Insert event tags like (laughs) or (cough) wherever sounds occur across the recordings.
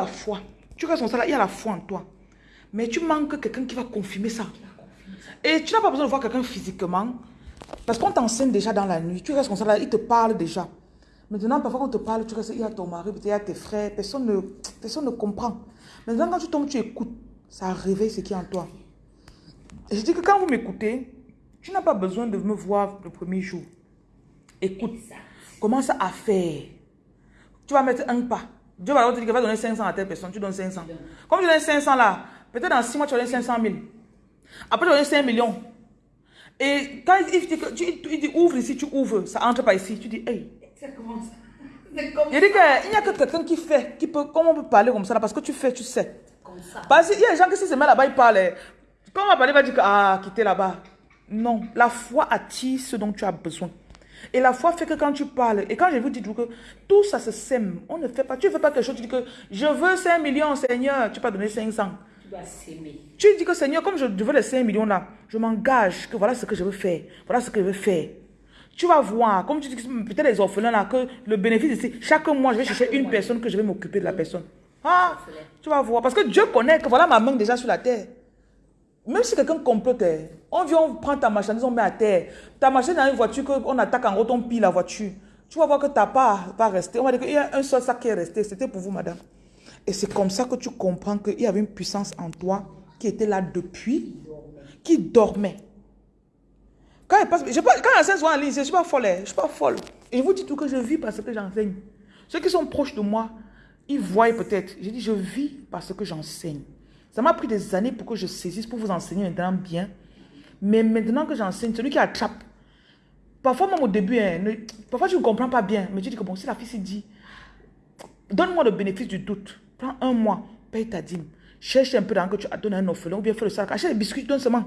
la foi. Tu restes comme ça là, il y a la foi en toi. Mais tu manques quelqu'un qui va confirmer ça. Et tu n'as pas besoin de voir quelqu'un physiquement. Parce qu'on t'enseigne déjà dans la nuit. Tu restes comme ça là, il te parle déjà. Maintenant, parfois, quand on te parle, tu restes, il y a ton mari, il y a tes frères. Personne ne, personne ne comprend. Maintenant, quand tu tombes, tu écoutes. Ça réveille ce qui est en toi. Et je dis que quand vous m'écoutez, tu n'as pas besoin de me voir le premier jour. Écoute. Commence à faire. Tu vas mettre un pas. Dieu va te dire qu'il va donner 500 à telle personne. Tu donnes 500. Comme tu donnes 500 là, peut-être dans 6 mois, tu vas donner 500 000. Après, tu vas donner 5 millions. Et quand il dit, tu, il dit ouvre ici, tu ouvres. Ça entre pas ici. Tu dis, hey. Ça Il dit qu'il n'y a que quelqu'un qui fait, qui peut, comment on peut parler comme ça là, parce que tu fais, tu sais. Comme ça. Parce qu'il y a des gens qui se mettent là-bas, ils parlent. Quand on va parler, il va dire ah, quittez là-bas. Non, la foi attire ce dont tu as besoin. Et la foi fait que quand tu parles, et quand je vous dis que tout ça se sème, on ne fait pas, tu ne fais pas quelque chose, tu dis que je veux 5 millions, Seigneur, tu peux donner 500. Tu dois s'aimer. Tu dis que Seigneur, comme je veux les 5 millions là, je m'engage que voilà ce que je veux faire, voilà ce que je veux faire. Tu vas voir, comme tu dis peut-être les orphelins là, que le bénéfice ici, chaque mois, je vais chercher une personne que je vais m'occuper de la personne. Ah, tu vas voir, parce que Dieu connaît que voilà ma main déjà sur la terre. Même si quelqu'un complote, on vient, on prend ta marchandise, on met à terre. Ta marchandise dans une voiture, on attaque en gros, on pille la voiture. Tu vas voir que ta part pas resté. On va dire qu'il y a un seul sac qui est resté. C'était pour vous, madame. Et c'est comme ça que tu comprends qu'il y avait une puissance en toi qui était là depuis, qui dormait. Quand elle passe, je quand elle en ligne, je ne suis pas folle. Je suis pas folle. Et je vous dis tout que je vis parce que j'enseigne. Ceux qui sont proches de moi, ils voient peut-être. Je dis, je vis parce que j'enseigne. Ça m'a pris des années pour que je saisisse, pour vous enseigner maintenant bien. Mais maintenant que j'enseigne, celui qui attrape. Parfois, même au début, hein, parfois tu ne comprends pas bien. Mais tu dis que bon, si la fille s'est dit, donne-moi le bénéfice du doute. Prends un mois, paye ta dîme. Cherche un peu d'argent que tu as donné à un orphelin ou bien fais le sac. Achète des biscuits, donne seulement.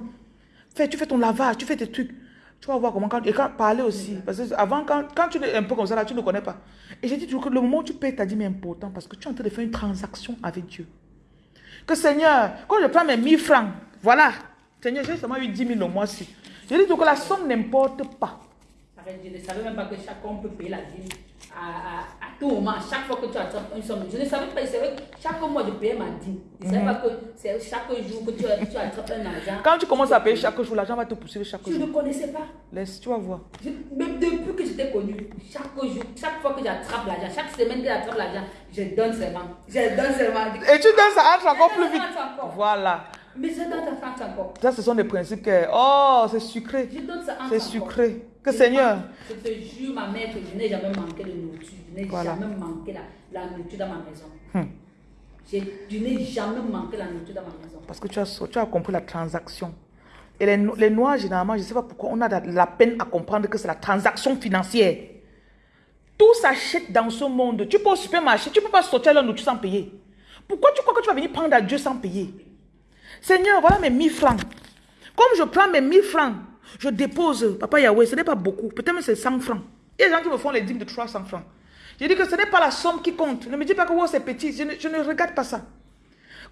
Fais, tu fais ton lavage, tu fais tes trucs. Tu vas voir comment. Quand, et quand parler aussi. Parce que avant, quand, quand tu es un peu comme ça, là, tu ne connais pas. Et j'ai dit toujours que le moment où tu payes ta dîme est important parce que tu es en train de faire une transaction avec Dieu. Que Seigneur, quand je prends mes 1000 francs, voilà. Seigneur, j'ai seulement eu 10 000 au mois-ci. Je dis que la somme n'importe pas. Je ne savais même pas que chacun peut payer la dîme à, tout moment, chaque fois que tu attrapes une somme. Je ne savais pas, que chaque mois je payais ma dîme. Je ne savais pas que c'est chaque jour que tu, tu, attrapes un argent. Quand tu commences à payer chaque jour, l'argent va te pousser chaque jour. Je ne connaissais pas. Laisse, tu vas voir. même depuis que j'étais connu, chaque jour, chaque fois que j'attrape l'argent, chaque semaine que j'attrape l'argent, je donne seulement. Je donne seulement. Et tu donnes, ça encore plus vite. Voilà. Mais je donne ta France encore. Ça, ce sont des principes que. Oh, c'est sucré. C'est sucré. Que Seigneur. Je te jure, ma mère, que je n'ai jamais manqué de nourriture. Je n'ai jamais manqué la, la, nourriture dans ma maison. Hmm. Je, n'ai jamais manqué la nourriture dans ma maison. Parce que tu as, tu as compris la transaction. Et les, les Noirs, généralement, je ne sais pas pourquoi on a la peine à comprendre que c'est la transaction financière. Tout s'achète dans ce monde. Tu peux au supermarché, tu ne peux pas sortir la nourriture sans payer. Pourquoi tu crois que tu vas venir prendre à Dieu sans payer? Seigneur, voilà mes 1000 francs. Comme je prends mes 1000 francs, je dépose, Papa Yahweh, ce n'est pas beaucoup. Peut-être c'est 100 francs. Il y a des gens qui me font les dîmes de 300 francs. Je dis que ce n'est pas la somme qui compte. Ne me dis pas que c'est petit. Je ne, regarde pas ça.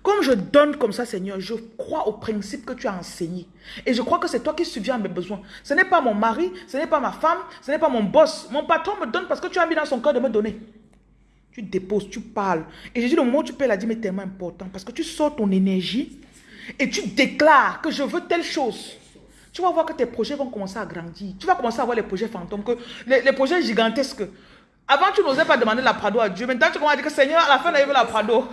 Comme je donne comme ça, Seigneur, je crois au principe que tu as enseigné. Et je crois que c'est toi qui subviens à mes besoins. Ce n'est pas mon mari, ce n'est pas ma femme, ce n'est pas mon boss. Mon patron me donne parce que tu as mis dans son cœur de me donner. Tu déposes, tu parles. Et dis, le où tu payes la dîme est tellement important parce que tu sors ton énergie et tu déclares que je veux telle chose, tu vas voir que tes projets vont commencer à grandir. Tu vas commencer à voir les projets fantômes, les, projets gigantesques. Avant, tu n'osais pas demander la Prado à Dieu. Maintenant, tu commences à dire que Seigneur, à la fin, on a la Prado.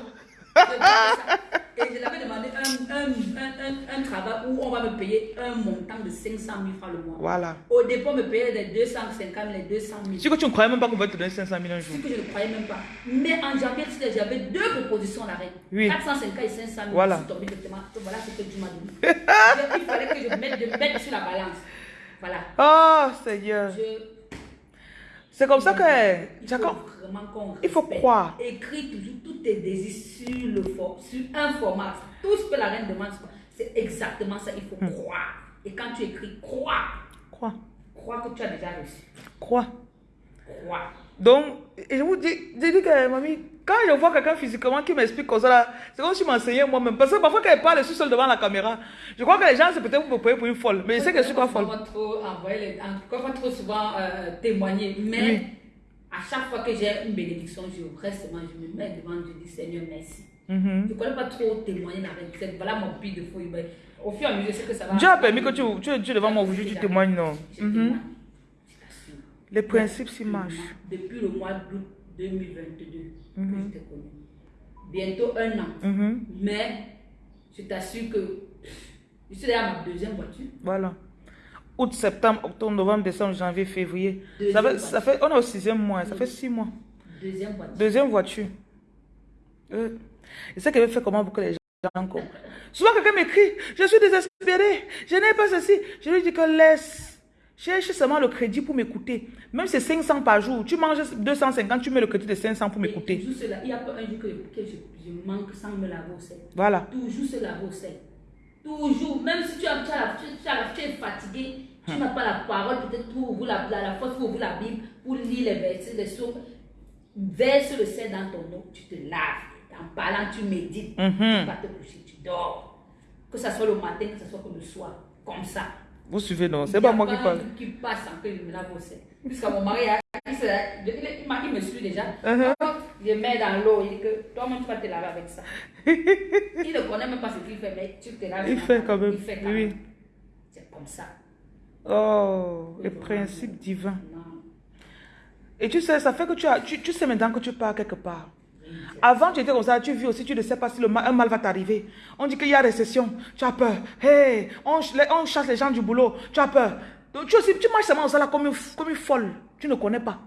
Et je l'avais demandé un, un, un, un, travail où on va me payer un montant de 500 000 francs le mois. Voilà. Au départ, on me payait les 250 000, les 200 000. Si que tu ne croyais même pas qu'on va te donner 500 000 un jour. Si que je ne croyais même pas. Mais en janvier, j'avais deux propositions à l'arrêt. Oui. 450 et 500 000. Voilà. Je suis tombé directement. Voilà ce que tu m'as donné. (laughs) Il fallait que je mette, je mette sur la balance. Voilà. Oh, Seigneur. Je c'est comme ça que... Il faut Il faut croire. Écris toujours tous tes désirs sur, le for, sur un format. Tout ce que la reine demande, c'est exactement ça. Il faut hmm. croire. Et quand tu écris, crois. Crois. Crois que tu as déjà reçu. Crois. Crois. Donc, je vous dis, je dis que, mamie, quand je vois quelqu'un physiquement qui m'explique comme ça, c'est comme si je m'enseignais moi-même. Parce que parfois, quand elle parle, je suis seule devant la caméra. Je crois que les gens, c'est peut-être pour me pour une folle. Mais je sais que je suis pas folle. Trop, les, on trop souvent euh, témoigner. Mais à À chaque fois que j'ai une bénédiction, je reste, moi, je me mets devant Dieu, je dis Seigneur, merci. Mhm. Je ne connais pas trop témoigner avec cette. Voilà mon pire de. Mais Au fur et à mesure, je sais que ça va. Dieu a permis que tu, tu, tu devant moi aujourd'hui, tu témoignes, non Mhm. Les principes s'y marchent. Depuis le mois d'août 2022 Mhm. que je t'ai connu. Bientôt un an. Mhm. Mais je t'assure que je suis déjà à ma deuxième voiture. Voilà. Août, septembre, octobre, novembre, décembre, janvier, février. Ça fait, ça fait, on est au sixième mois, ça fait six mois. Deuxième voiture. Deuxième voiture. Euh, et ça qu'elle fait comment pour que les gens comprennent. Souvent, quelqu'un m'écrit, je suis désespéré, je n'ai pas ceci. Je lui dis que laisse, cherche seulement le crédit pour m'écouter. Même si c'est 500 par jour, tu manges 250, tu mets le crédit de 500 pour m'écouter. toujours cela, il n'y a pas un jour que, que je, je manque sans me laver au sel. Voilà. Toujours se laver au sel. Toujours. Même si tu, as, tu, as la- tu, tu as tu es fatigué, tu n'as pas la parole, peut-être pour ouvrir la, la, la force pour ouvrir la Bible, pour lire les versets, les sources. Verse le sel dans ton eau, tu te laves. En parlant, tu médites. Mhm. Tu vas te coucher, tu dors. Que ce soit le matin, que ce soit que le soir. Comme ça. Vous suivez, non C'est pas moi qui parle. qui passe sans que me sel. Puisque mon mari, il, il, me suit déjà. Uh-huh. Je mets dans l'eau, il dit que toi-même tu vas te laver avec ça. (laughs) il ne connaît même pas ce qu'il fait, mais tu te laves. Il fait quand même. Il fait quand Oui. même. C'est comme ça. Oh, les principes divins. Non. Et tu sais, ça fait que tu, as, tu, tu sais maintenant que tu pars quelque part. Avant, tu étais comme ça, tu vis aussi, tu ne sais pas si le mal, un mal va t'arriver. On dit qu'il y a récession, tu as peur. Hey, on, chasse les gens du boulot, tu as peur. Donc, tu, aussi, tu marches seulement comme ça là, comme une, f- comme une folle. Tu ne connais pas.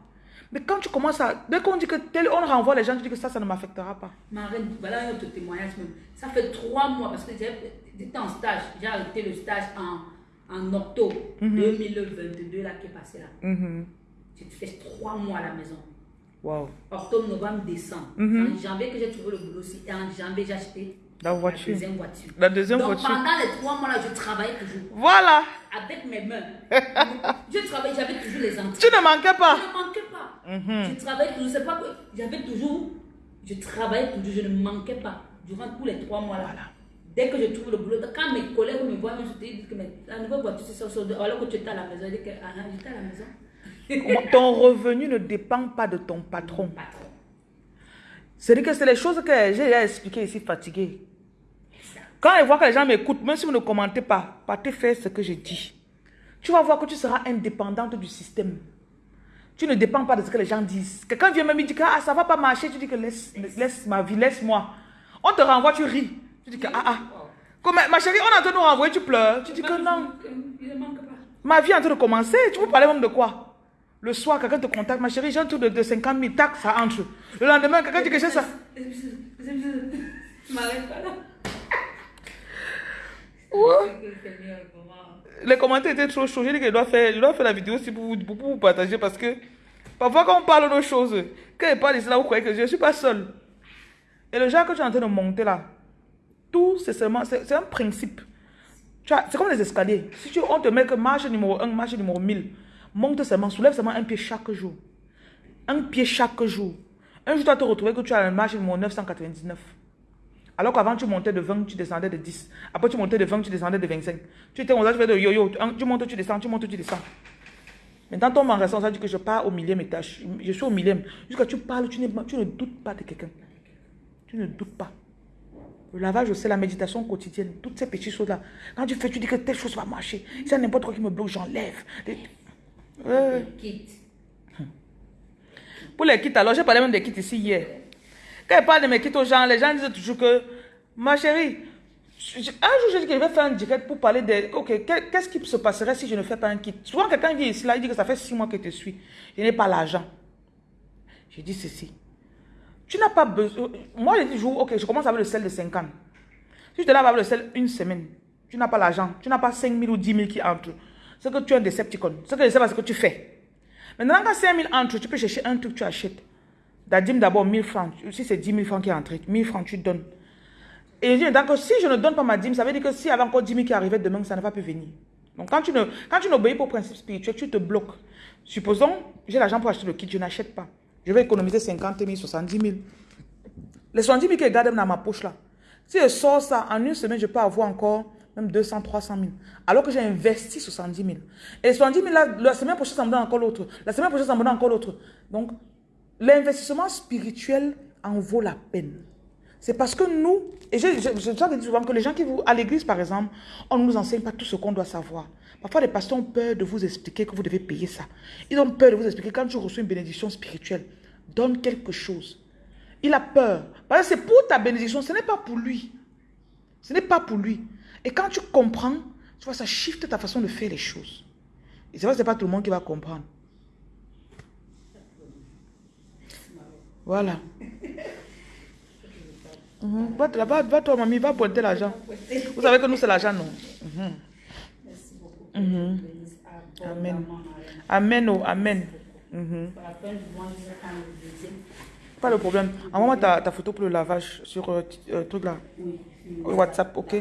Mais quand tu commences à. Dès qu'on dit que tel, on renvoie les gens, tu dis que ça, ça ne m'affectera pas. Ma reine, voilà un autre témoignage même. Ça fait trois mois parce que j'étais en stage. J'ai arrêté le stage en, en octobre Mhm. 2022 là qui est passé là. Mhm. J'ai fait trois mois à la maison. Wow. Octobre, novembre, décembre. Mhm. En janvier que j'ai trouvé le boulot aussi. Et en janvier, j'ai acheté La voiture. la deuxième voiture. La deuxième Donc voiture. pendant les trois mois là, je travaillais toujours. Voilà. Avec mes mains. (laughs) je travaillais, j'avais toujours les entrées. Tu ne manquais pas. Je ne manquais pas. Mhm. Je travaillais toujours. C'est pas que j'avais toujours. Je travaillais toujours. Je ne manquais pas. Durant tous les trois mois là. Dès que je trouve le boulot, quand mes collègues me voient, je te dis que la nouvelle voiture, c'est ça. Alors que tu étais à la maison, je dis que ah, j'étais à la maison. Ton revenu ne dépend pas de ton patron. C'est-à-dire que c'est les choses que j'ai expliquées ici, fatigué. Quand je vois que les gens m'écoutent, même si vous ne commentez pas, partez faire ce que je dis. Tu vas voir que tu seras indépendante du système. Tu ne dépends pas de ce que les gens disent. Quelqu'un vient même me dire que ah, ça ne va pas marcher, tu dis que laisse, laisse ma vie, laisse-moi. On te renvoie, tu ris. Tu dis que ah ah. Comme, ma chérie, on est en train de nous renvoyer, tu pleures. Tu dis que non. Ma vie est en train de commencer. Tu peux parler même de quoi? Le soir, quelqu'un te contacte. Ma chérie, j'ai un tour de, de 50 000. Tac, ça entre. Le lendemain, quelqu'un dit que c'est ça. Tu m'arrêtes pas là. Les commentaires étaient trop chauds. J'ai dit que je dois faire, je dois faire la vidéo aussi pour vous, pour vous partager parce que parfois quand on parle de nos choses, quand je parle de cela, vous croyez que je ne suis pas seul. Et le genre que tu es en train de monter là, tout c'est seulement, c'est un principe. C'est comme les escaliers. Si tu, on te met que marche numéro 1, marche numéro 1000, monte seulement, soulève seulement un pied chaque jour. Un pied chaque jour. Un jour, tu vas te retrouver que tu as la marche numéro 999. Alors qu'avant, tu montais de 20, tu descendais de 10. Après, tu montais de 20, tu descendais de 25. Tu étais ça, tu de yo-yo. Tu- montes, tu descends, tu montes, tu descends. Maintenant, ton magasin, ça dit que je pars au millième étage. Je suis au millième. Jusqu'à tu parles, tu, tu ne doutes pas de quelqu'un. Tu ne doutes pas. Le lavage, c'est la méditation quotidienne. Toutes ces petites choses-là. Quand tu fais, tu dis que telle chose va marcher. Si a n'importe quoi qui me bloque, j'enlève. Ouais. (laughs) Pour les kits, alors j'ai parlé même des kits ici hier. Quand je parle de mes kits aux gens, les gens disent toujours que, ma chérie, je- je- un jour j'ai dit que je vais faire un direct pour parler de, ok, qu'est- qu'est-ce qui se passerait si je ne fais pas un kit? Souvent quelqu'un vient ici, là, il dit que ça fait six mois que je te suis. Je n'ai pas l'argent. J'ai dit ceci. Tu n'as pas besoin. Moi, j'ai dit toujours, ok, je commence avec le sel de 50. Si je te lave avec le sel une semaine, tu n'as pas l'argent, tu n'as pas 5 000 ou 10 000 qui entrent. C'est que tu es un Decepticon. Ce que je sais pas, c'est que tu fais. Maintenant, quand 5 000 entrent, tu peux chercher un truc, tu achètes. Dadim d'abord 1000 francs. Si c'est 10 000 francs qui est entré, 1000 francs, tu donnes. Et je dis, donc, si je ne donne pas ma dîme, ça veut dire que s'il y avait encore 10 000 qui arrivaient demain, ça ne va plus venir. Donc, quand tu n'obéis pas au principe spirituel, tu te bloques. Supposons, j'ai l'argent pour acheter le kit, je n'achète pas. Je vais économiser 50 000, 70 000. Les 70 000 que je garde dans ma poche là, si je sors ça, en une semaine, je peux avoir encore même 200, 300 000. Alors que j'ai investi 70 000. Et les 70 000 là, la semaine prochaine, ça me donne encore l'autre. La semaine prochaine, ça me donne encore l'autre. Donc, l'investissement spirituel en vaut la peine. C'est parce que nous, et je, je, je dis souvent que les gens qui vous, à l'église par exemple, on ne nous enseigne pas tout ce qu'on doit savoir. Parfois, les pasteurs ont peur de vous expliquer que vous devez payer ça. Ils ont peur de vous expliquer quand tu reçois une bénédiction spirituelle, donne quelque chose. Il a peur. Parce que c'est pour ta bénédiction, ce n'est pas pour lui. Ce n'est pas pour lui. Et quand tu comprends, tu vois, ça shift ta façon de faire les choses. Et c'est vrai que ce n'est pas tout le monde qui va comprendre. Voilà. Mhm. Va, va, va toi, mamie, va pointer l'argent. Vous savez que nous, c'est l'argent, non? Mhm. Merci beaucoup. Mhm. Bénisse Amen. Amen, oh, amen. Mhm. Prendre le deuxième. Pas de problème. Envoie-moi ta, ta photo pour le lavage sur euh, euh, truc là. Oui. WhatsApp, ok